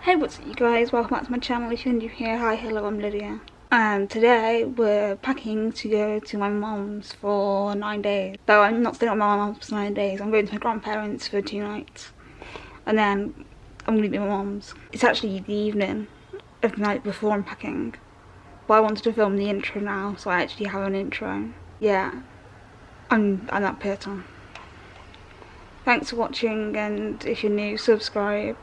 Hey what's up you guys, welcome back to my channel if you're new here, hi hello I'm Lydia. And today we're packing to go to my mom's for nine days. Though I'm not staying at my mom's for nine days, I'm going to my grandparents for two nights. And then I'm going to be at my mom's. It's actually the evening of the night before I'm packing. But I wanted to film the intro now, so I actually have an intro. Yeah, I'm, I'm that person. Thanks for watching and if you're new, subscribe.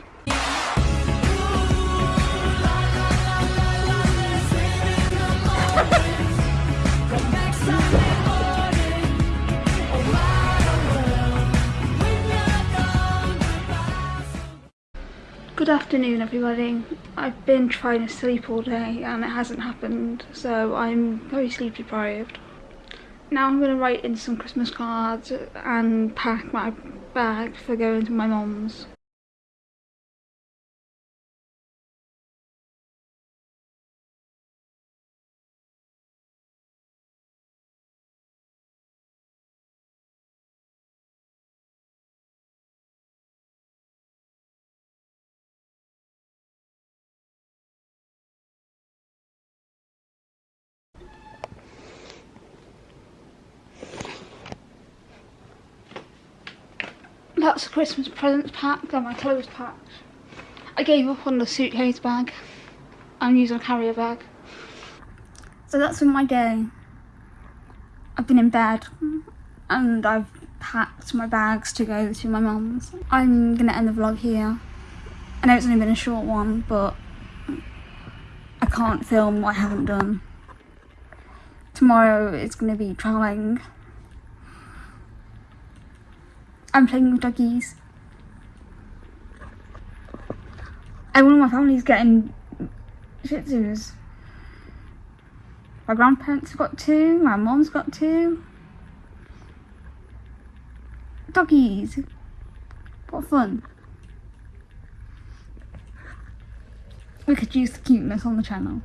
Good afternoon everybody. I've been trying to sleep all day and it hasn't happened so I'm very sleep deprived. Now I'm going to write in some Christmas cards and pack my bag for going to my mom's. That's the Christmas presents packed and my clothes packed. I gave up on the suitcase bag. I'm using a carrier bag. So that's been my day. I've been in bed and I've packed my bags to go to my mum's. I'm gonna end the vlog here. I know it's only been a short one, but I can't film what I haven't done. Tomorrow is gonna be travelling I'm playing with doggies. Everyone in my family's getting Shih Tzus. My grandparents have got two, my mom's got two. Doggies. What fun. We could use the cuteness on the channel.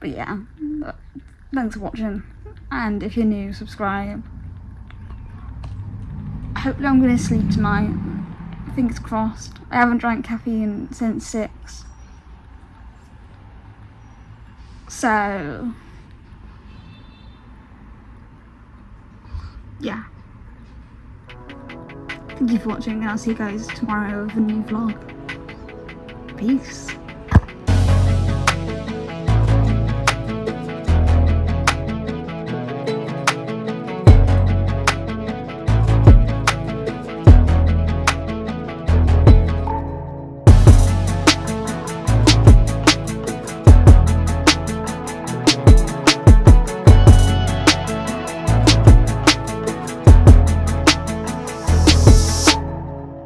But yeah thanks for watching and if you're new subscribe. Hopefully I'm going to sleep tonight. Fingers crossed. I haven't drank caffeine since 6 so yeah. Thank you for watching and I'll see you guys tomorrow with a new vlog. Peace